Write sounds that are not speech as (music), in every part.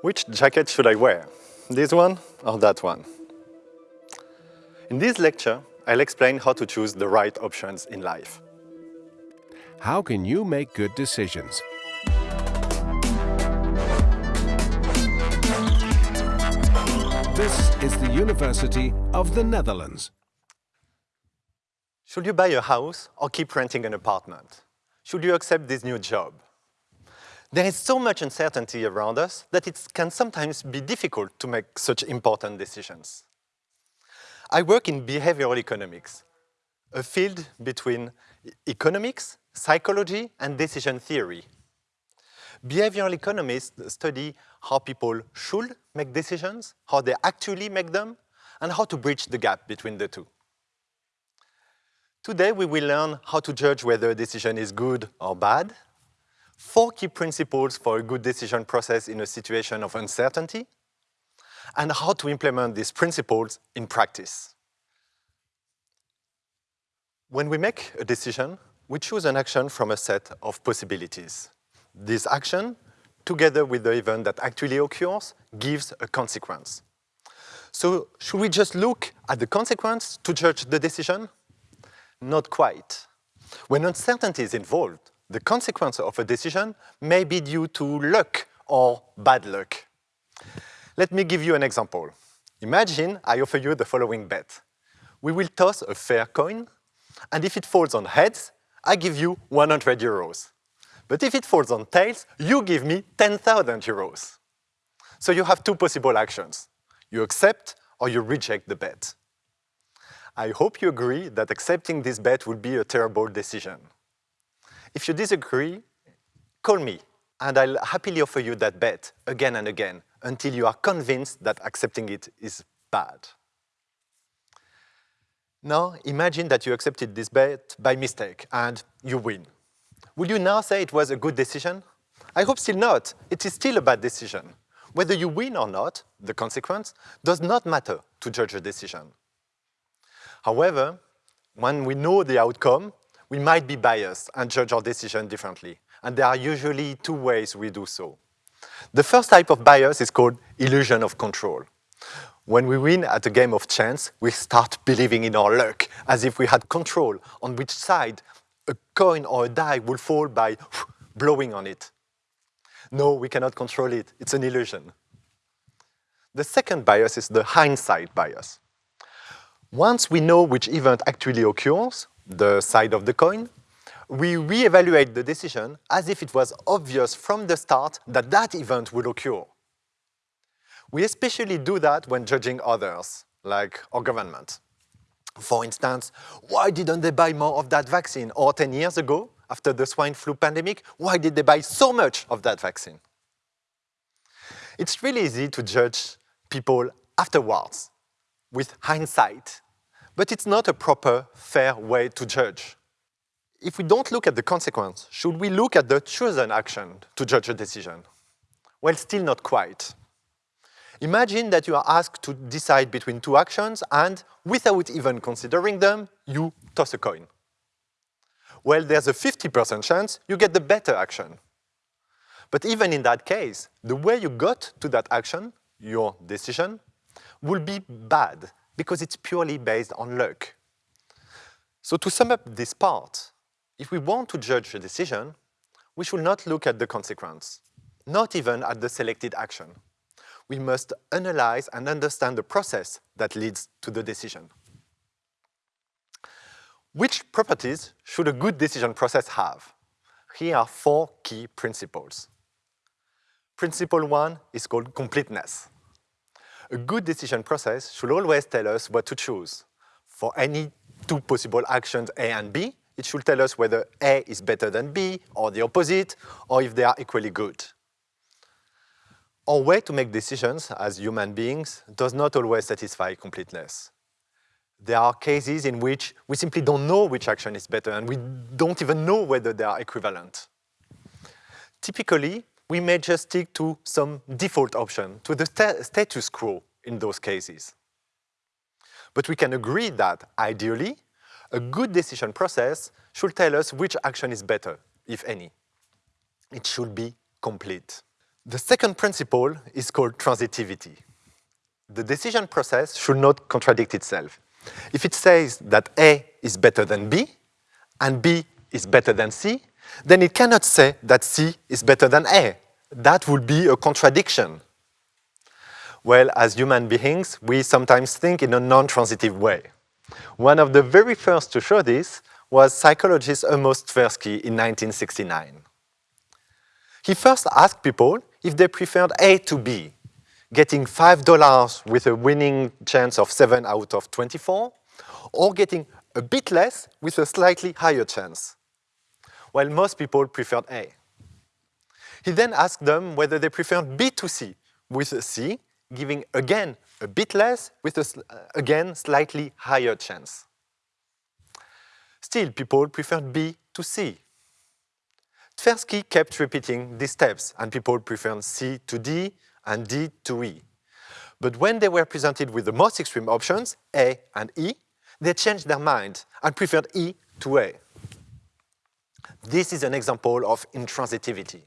Which jacket should I wear? This one or that one? In this lecture, I'll explain how to choose the right options in life. How can you make good decisions? This is the University of the Netherlands. Should you buy a house or keep renting an apartment? Should you accept this new job? There is so much uncertainty around us that it can sometimes be difficult to make such important decisions. I work in behavioral economics, a field between economics, psychology, and decision theory. Behavioral economists study how people should make decisions, how they actually make them, and how to bridge the gap between the two. Today, we will learn how to judge whether a decision is good or bad, four key principles for a good decision process in a situation of uncertainty, and how to implement these principles in practice. When we make a decision, we choose an action from a set of possibilities. This action, together with the event that actually occurs, gives a consequence. So should we just look at the consequence to judge the decision? Not quite. When uncertainty is involved, the consequence of a decision may be due to luck or bad luck. Let me give you an example. Imagine I offer you the following bet. We will toss a fair coin, and if it falls on heads, I give you 100 euros. But if it falls on tails, you give me 10,000 euros. So you have two possible actions. You accept or you reject the bet. I hope you agree that accepting this bet would be a terrible decision. If you disagree, call me, and I'll happily offer you that bet again and again until you are convinced that accepting it is bad. Now, imagine that you accepted this bet by mistake and you win. Will you now say it was a good decision? I hope still not. It is still a bad decision. Whether you win or not, the consequence, does not matter to judge a decision. However, when we know the outcome, we might be biased and judge our decision differently. And there are usually two ways we do so. The first type of bias is called illusion of control. When we win at a game of chance, we start believing in our luck, as if we had control on which side a coin or a die will fall by (sighs) blowing on it. No, we cannot control it. It's an illusion. The second bias is the hindsight bias. Once we know which event actually occurs, the side of the coin, we re-evaluate the decision as if it was obvious from the start that that event would occur. We especially do that when judging others, like our government. For instance, why didn't they buy more of that vaccine? Or 10 years ago, after the swine flu pandemic, why did they buy so much of that vaccine? It's really easy to judge people afterwards, with hindsight, but it's not a proper, fair way to judge. If we don't look at the consequence, should we look at the chosen action to judge a decision? Well, still not quite. Imagine that you are asked to decide between two actions and, without even considering them, you toss a coin. Well, there's a 50% chance you get the better action. But even in that case, the way you got to that action, your decision, will be bad because it's purely based on luck. So to sum up this part, if we want to judge a decision, we should not look at the consequence, not even at the selected action we must analyze and understand the process that leads to the decision. Which properties should a good decision process have? Here are four key principles. Principle one is called completeness. A good decision process should always tell us what to choose. For any two possible actions A and B, it should tell us whether A is better than B, or the opposite, or if they are equally good. Our way to make decisions as human beings does not always satisfy completeness. There are cases in which we simply don't know which action is better and we don't even know whether they are equivalent. Typically, we may just stick to some default option, to the st status quo in those cases. But we can agree that, ideally, a good decision process should tell us which action is better, if any. It should be complete. The second principle is called transitivity. The decision process should not contradict itself. If it says that A is better than B, and B is better than C, then it cannot say that C is better than A. That would be a contradiction. Well, as human beings, we sometimes think in a non-transitive way. One of the very first to show this was psychologist Amos Tversky in 1969. He first asked people if they preferred A to B, getting $5 with a winning chance of 7 out of 24, or getting a bit less with a slightly higher chance. While most people preferred A. He then asked them whether they preferred B to C, with C giving again a bit less with a, uh, again, slightly higher chance. Still, people preferred B to C. Tversky kept repeating these steps, and people preferred C to D and D to E. But when they were presented with the most extreme options, A and E, they changed their mind and preferred E to A. This is an example of intransitivity.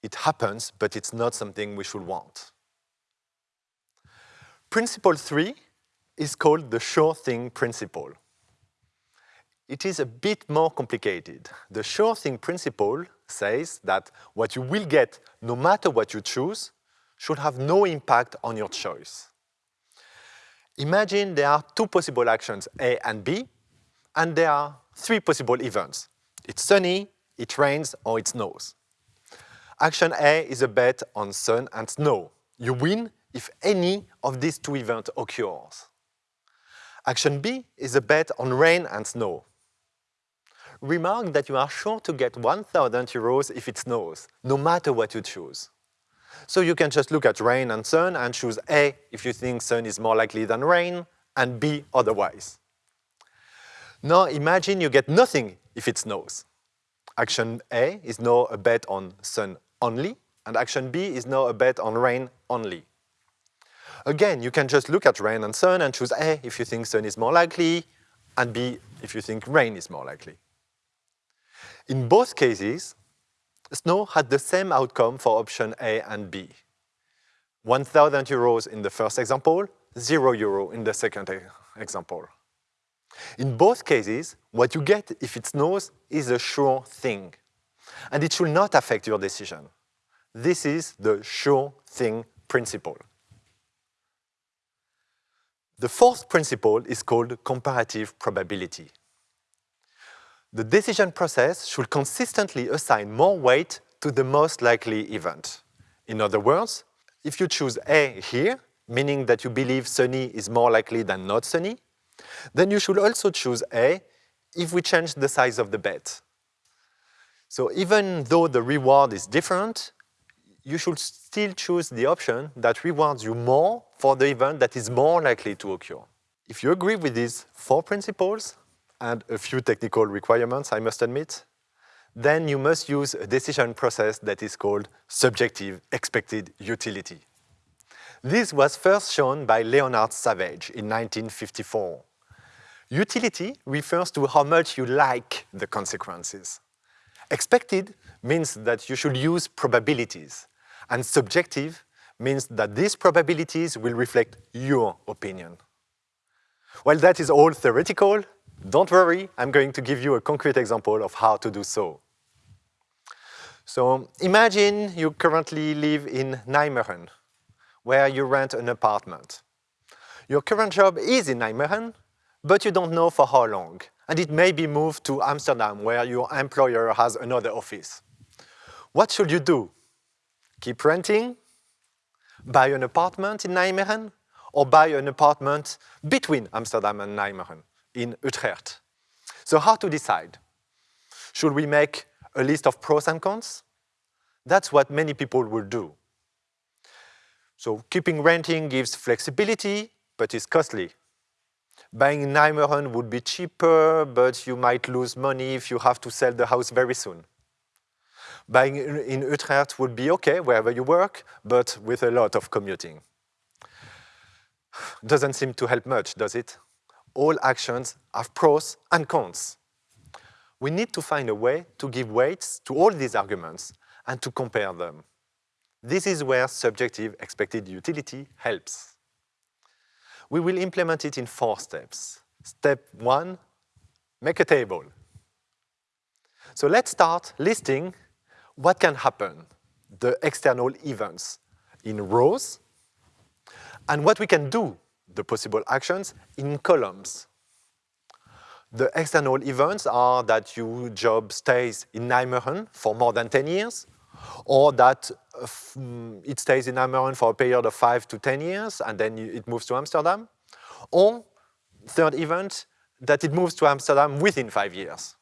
It happens, but it's not something we should want. Principle three is called the sure thing principle. It is a bit more complicated. The sure thing principle says that what you will get, no matter what you choose, should have no impact on your choice. Imagine there are two possible actions, A and B, and there are three possible events. It's sunny, it rains, or it snows. Action A is a bet on sun and snow. You win if any of these two events occurs. Action B is a bet on rain and snow. Remark that you are sure to get 1,000 euros if it snows, no matter what you choose. So you can just look at rain and sun and choose A if you think sun is more likely than rain, and B otherwise. Now imagine you get nothing if it snows. Action A is now a bet on sun only, and action B is now a bet on rain only. Again, you can just look at rain and sun and choose A if you think sun is more likely, and B if you think rain is more likely. In both cases, Snow had the same outcome for option A and B. 1,000 euros in the first example, zero euro in the second example. In both cases, what you get if it snows is a sure thing, and it should not affect your decision. This is the sure thing principle. The fourth principle is called comparative probability. The decision process should consistently assign more weight to the most likely event. In other words, if you choose A here, meaning that you believe sunny is more likely than not sunny, then you should also choose A if we change the size of the bet. So even though the reward is different, you should still choose the option that rewards you more for the event that is more likely to occur. If you agree with these four principles, and a few technical requirements, I must admit, then you must use a decision process that is called subjective expected utility. This was first shown by Leonard Savage in 1954. Utility refers to how much you like the consequences. Expected means that you should use probabilities, and subjective means that these probabilities will reflect your opinion. While that is all theoretical, don't worry, I'm going to give you a concrete example of how to do so. So imagine you currently live in Nijmegen, where you rent an apartment. Your current job is in Nijmegen, but you don't know for how long, and it may be moved to Amsterdam, where your employer has another office. What should you do? Keep renting? Buy an apartment in Nijmegen? Or buy an apartment between Amsterdam and Nijmegen? in Utrecht. So how to decide? Should we make a list of pros and cons? That's what many people will do. So keeping renting gives flexibility, but is costly. Buying in Nijmegen would be cheaper, but you might lose money if you have to sell the house very soon. Buying in Utrecht would be okay wherever you work, but with a lot of commuting. Doesn't seem to help much, does it? all actions have pros and cons. We need to find a way to give weights to all these arguments and to compare them. This is where subjective expected utility helps. We will implement it in four steps. Step one, make a table. So let's start listing what can happen, the external events in rows, and what we can do, the possible actions, in columns. The external events are that your job stays in Nijmegen for more than 10 years, or that Mm, it stays in Nijmegen for a period of 5 to 10 years, and then it moves to Amsterdam, or third event, that it moves to Amsterdam within five years.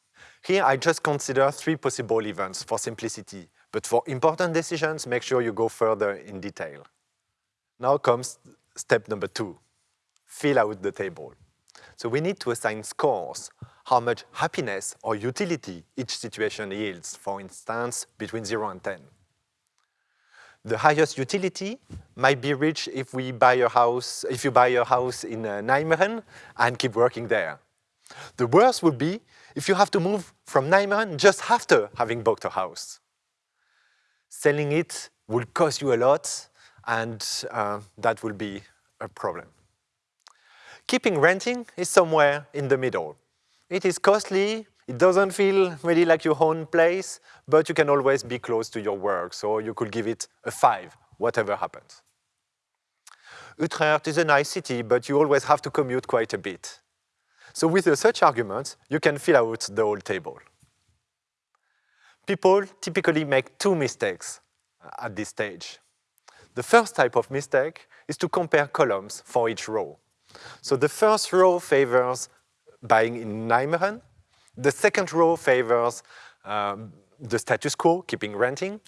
Here, I just consider three possible events for simplicity, but for important decisions, make sure you go further in detail. Now comes step number two, fill out the table. So we need to assign scores, how much happiness or utility each situation yields, for instance, between 0 and 10. The highest utility might be reached if we buy a house, if you buy a house in uh, Nijmegen and keep working there. The worst would be if you have to move from Nijmegen just after having bought a house. Selling it will cost you a lot and uh, that will be a problem. Keeping renting is somewhere in the middle. It is costly, it doesn't feel really like your own place, but you can always be close to your work, so you could give it a five, whatever happens. Utrecht is a nice city, but you always have to commute quite a bit. So with such arguments, you can fill out the whole table. People typically make two mistakes at this stage. The first type of mistake is to compare columns for each row. So the first row favors buying in Nijmegen. The second row favors um, the status quo, keeping renting.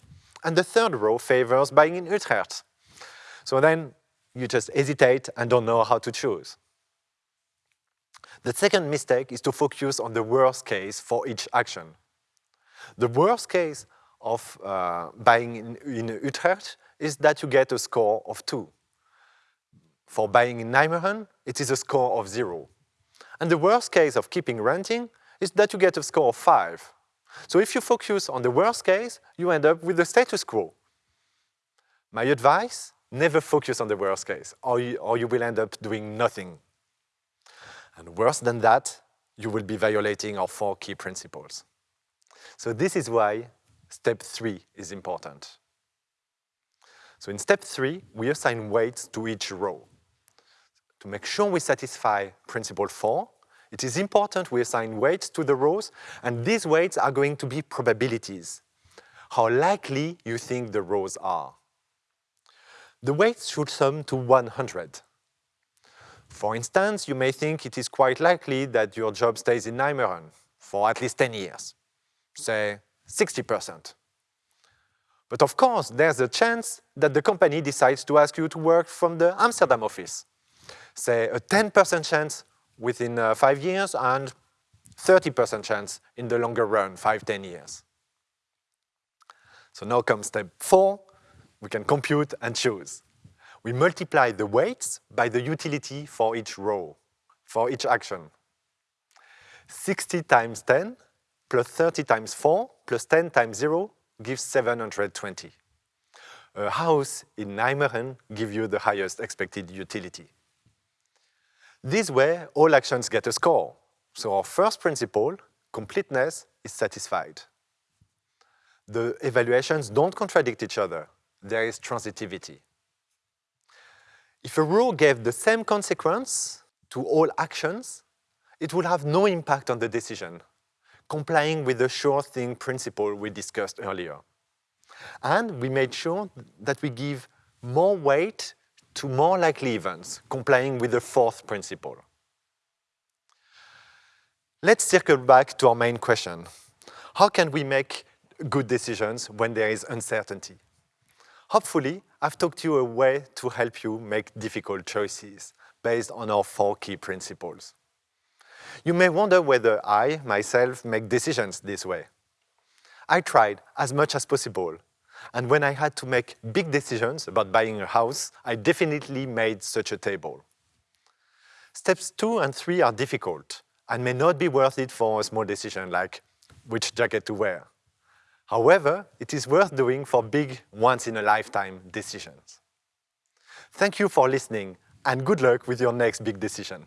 And the third row favors buying in Utrecht. So then you just hesitate and don't know how to choose. The second mistake is to focus on the worst case for each action. The worst case of uh, buying in, in Utrecht is that you get a score of two. For buying in Nijmegen, it is a score of zero. And the worst case of keeping renting is that you get a score of five. So if you focus on the worst case, you end up with the status quo. My advice, never focus on the worst case, or you, or you will end up doing nothing. And worse than that, you will be violating our four key principles. So this is why step three is important. So in step three, we assign weights to each row. To make sure we satisfy principle four, it is important we assign weights to the rows, and these weights are going to be probabilities, how likely you think the rows are. The weights should sum to 100. For instance, you may think it is quite likely that your job stays in Nijmegen for at least 10 years, say 60%. But of course, there's a chance that the company decides to ask you to work from the Amsterdam office. Say a 10% chance within uh, five years and 30% chance in the longer run, five, 10 years. So now comes step four, we can compute and choose. We multiply the weights by the utility for each row, for each action. 60 times 10 plus 30 times 4 plus 10 times 0 gives 720. A house in Nijmegen gives you the highest expected utility. This way, all actions get a score. So our first principle, completeness, is satisfied. The evaluations don't contradict each other. There is transitivity. If a rule gave the same consequence to all actions, it would have no impact on the decision, complying with the sure thing principle we discussed earlier. And we made sure that we give more weight to more likely events, complying with the fourth principle. Let's circle back to our main question. How can we make good decisions when there is uncertainty? Hopefully, I've talked you a way to help you make difficult choices based on our four key principles. You may wonder whether I, myself, make decisions this way. I tried as much as possible and when I had to make big decisions about buying a house, I definitely made such a table. Steps two and three are difficult and may not be worth it for a small decision like which jacket to wear. However, it is worth doing for big, once-in-a-lifetime decisions. Thank you for listening and good luck with your next big decision.